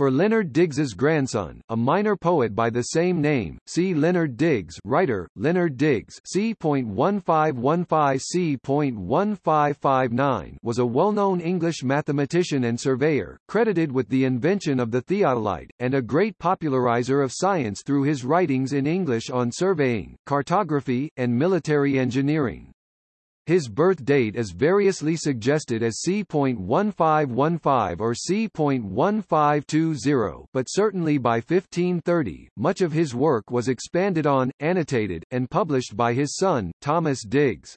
For Leonard Digges's grandson, a minor poet by the same name, see Leonard Digges writer, Leonard Digges C.1515C.1559 was a well-known English mathematician and surveyor, credited with the invention of the theodolite, and a great popularizer of science through his writings in English on surveying, cartography, and military engineering. His birth date is variously suggested as c.1515 or c.1520, but certainly by 1530, much of his work was expanded on, annotated, and published by his son, Thomas Digges.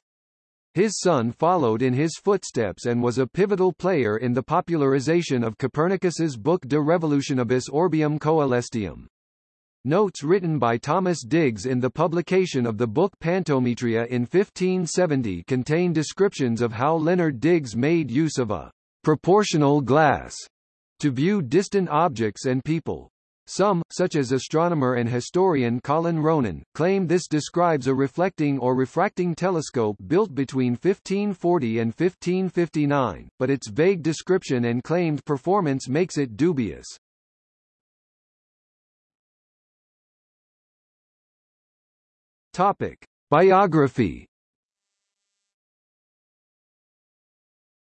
His son followed in his footsteps and was a pivotal player in the popularization of Copernicus's book De Revolutionibus Orbium Coelestium. Notes written by Thomas Digges in the publication of the book Pantometria in 1570 contain descriptions of how Leonard Digges made use of a proportional glass to view distant objects and people. Some, such as astronomer and historian Colin Ronan, claim this describes a reflecting or refracting telescope built between 1540 and 1559, but its vague description and claimed performance makes it dubious. Topic. Biography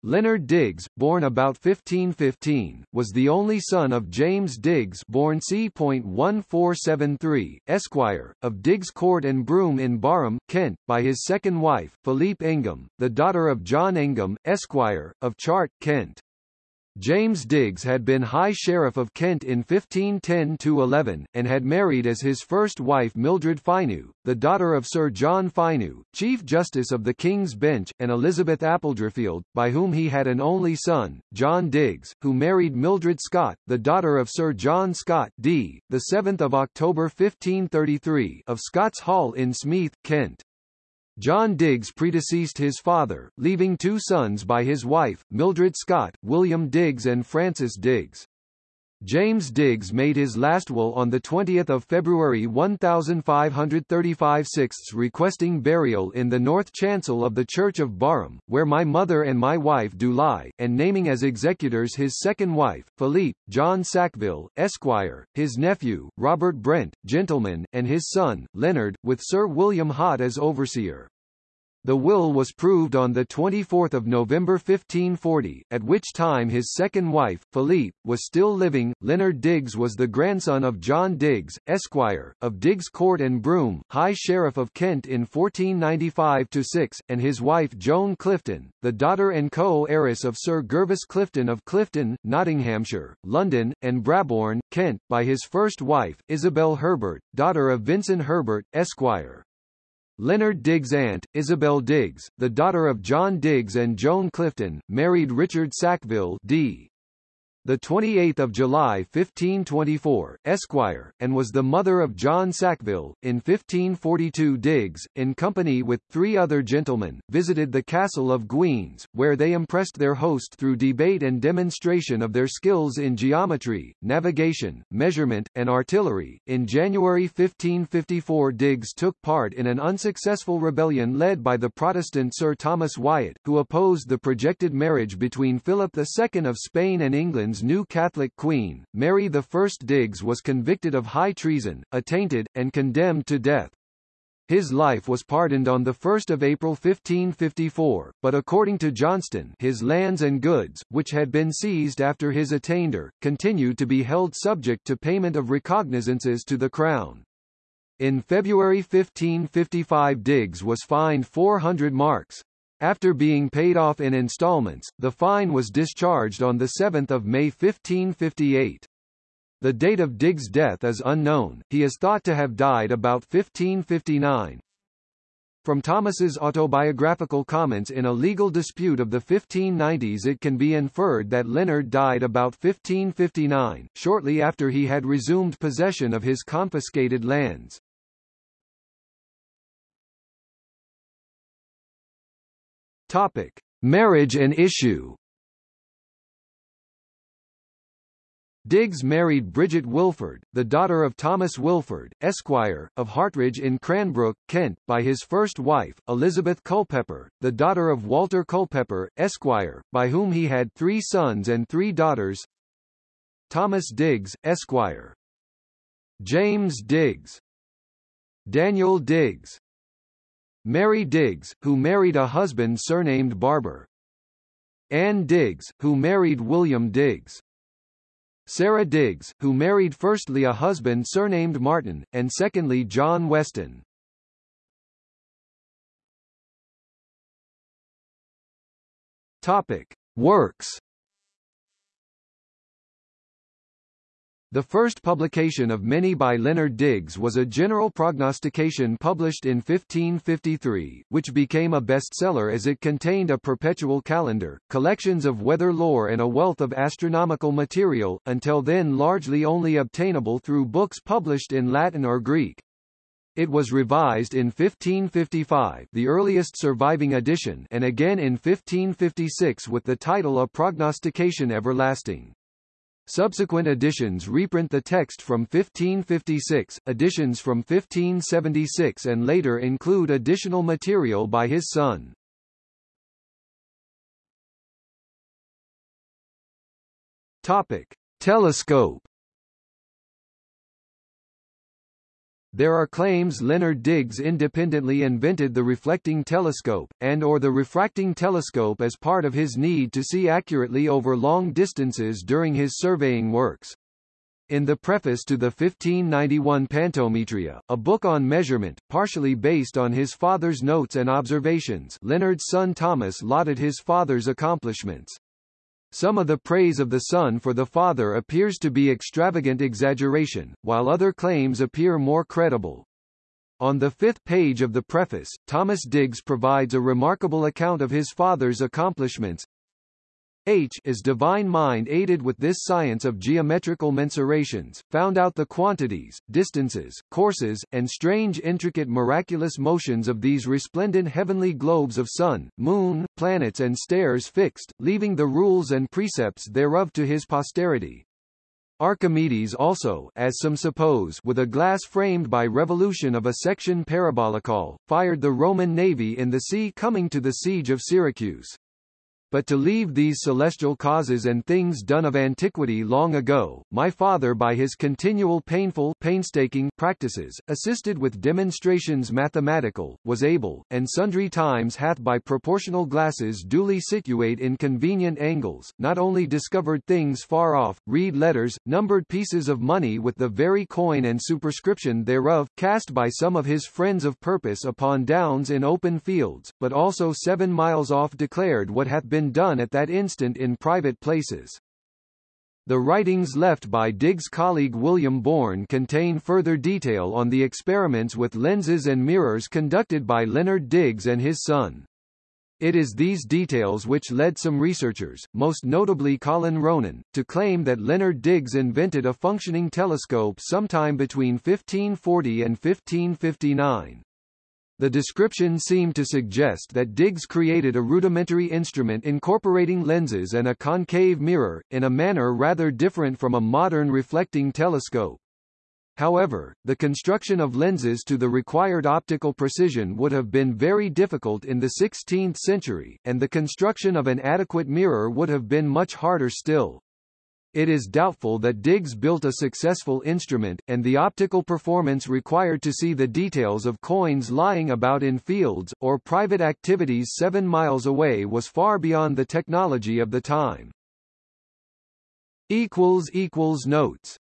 Leonard Digges, born about 1515, was the only son of James Digges born c.1473, Esquire, of Digges Court and Broom in Barham, Kent, by his second wife, Philippe Ingham, the daughter of John Ingham, Esquire, of Chart, Kent. James Digges had been High Sheriff of Kent in 1510–11, and had married as his first wife Mildred Fineux, the daughter of Sir John Fineux, Chief Justice of the King's Bench, and Elizabeth Appledrefield, by whom he had an only son, John Digges, who married Mildred Scott, the daughter of Sir John Scott d. 7 October 1533 of Scott's Hall in Smeeth, Kent. John Digges predeceased his father, leaving two sons by his wife, Mildred Scott, William Digges and Francis Digges. James Digges made his last will on 20 February 1535 sixths requesting burial in the north chancel of the Church of Barham, where my mother and my wife do lie, and naming as executors his second wife, Philippe, John Sackville, Esquire, his nephew, Robert Brent, gentleman, and his son, Leonard, with Sir William Hott as overseer. The will was proved on 24 November 1540, at which time his second wife, Philippe, was still living. Leonard Digges was the grandson of John Digges, Esquire, of Digges Court and Broom, High Sheriff of Kent in 1495-6, and his wife Joan Clifton, the daughter and co-heiress of Sir Gervis Clifton of Clifton, Nottinghamshire, London, and Brabourne, Kent, by his first wife, Isabel Herbert, daughter of Vincent Herbert, Esquire. Leonard Digges' aunt, Isabel Digges, the daughter of John Digges and Joan Clifton, married Richard Sackville d the 28th of July 1524, Esquire, and was the mother of John Sackville. In 1542 Digges, in company with three other gentlemen, visited the castle of Guines, where they impressed their host through debate and demonstration of their skills in geometry, navigation, measurement, and artillery. In January 1554 Digges took part in an unsuccessful rebellion led by the Protestant Sir Thomas Wyatt, who opposed the projected marriage between Philip II of Spain and England's new Catholic queen, Mary I Digges was convicted of high treason, attainted, and condemned to death. His life was pardoned on 1 April 1554, but according to Johnston his lands and goods, which had been seized after his attainder, continued to be held subject to payment of recognizances to the Crown. In February 1555 Digges was fined 400 marks, after being paid off in installments, the fine was discharged on 7 May 1558. The date of Digges' death is unknown, he is thought to have died about 1559. From Thomas's autobiographical comments in a legal dispute of the 1590s it can be inferred that Leonard died about 1559, shortly after he had resumed possession of his confiscated lands. Topic: Marriage and issue. Digges married Bridget Wilford, the daughter of Thomas Wilford, Esquire, of Hartridge in Cranbrook, Kent, by his first wife, Elizabeth Culpepper, the daughter of Walter Culpepper, Esquire, by whom he had three sons and three daughters. Thomas Digges, Esquire. James Digges. Daniel Digges. Mary Digges, who married a husband surnamed Barber. Anne Digges, who married William Digges. Sarah Digges, who married firstly a husband surnamed Martin, and secondly John Weston. Topic. Works The first publication of many by Leonard Digges was a general prognostication published in 1553, which became a bestseller as it contained a perpetual calendar, collections of weather lore and a wealth of astronomical material, until then largely only obtainable through books published in Latin or Greek. It was revised in 1555 the earliest surviving edition and again in 1556 with the title A Prognostication Everlasting. Subsequent editions reprint the text from 1556, editions from 1576 and later include additional material by his son. Topic: Telescope There are claims Leonard Digges independently invented the reflecting telescope, and or the refracting telescope as part of his need to see accurately over long distances during his surveying works. In the preface to the 1591 Pantometria, a book on measurement, partially based on his father's notes and observations Leonard's son Thomas lauded his father's accomplishments. Some of the praise of the son for the father appears to be extravagant exaggeration, while other claims appear more credible. On the fifth page of the preface, Thomas Digges provides a remarkable account of his father's accomplishments, H is divine mind aided with this science of geometrical mensurations, found out the quantities, distances, courses, and strange intricate miraculous motions of these resplendent heavenly globes of sun, moon, planets and stars fixed, leaving the rules and precepts thereof to his posterity. Archimedes also, as some suppose, with a glass framed by revolution of a section parabolicall, fired the Roman navy in the sea coming to the siege of Syracuse. But to leave these celestial causes and things done of antiquity long ago, my father by his continual painful painstaking practices, assisted with demonstrations mathematical, was able, and sundry times hath by proportional glasses duly situate in convenient angles, not only discovered things far off, read letters, numbered pieces of money with the very coin and superscription thereof, cast by some of his friends of purpose upon downs in open fields, but also seven miles off declared what hath been been done at that instant in private places. The writings left by Digges' colleague William Bourne contain further detail on the experiments with lenses and mirrors conducted by Leonard Digges and his son. It is these details which led some researchers, most notably Colin Ronan, to claim that Leonard Digges invented a functioning telescope sometime between 1540 and 1559. The description seemed to suggest that Digges created a rudimentary instrument incorporating lenses and a concave mirror, in a manner rather different from a modern reflecting telescope. However, the construction of lenses to the required optical precision would have been very difficult in the 16th century, and the construction of an adequate mirror would have been much harder still. It is doubtful that Digges built a successful instrument, and the optical performance required to see the details of coins lying about in fields, or private activities seven miles away was far beyond the technology of the time. Notes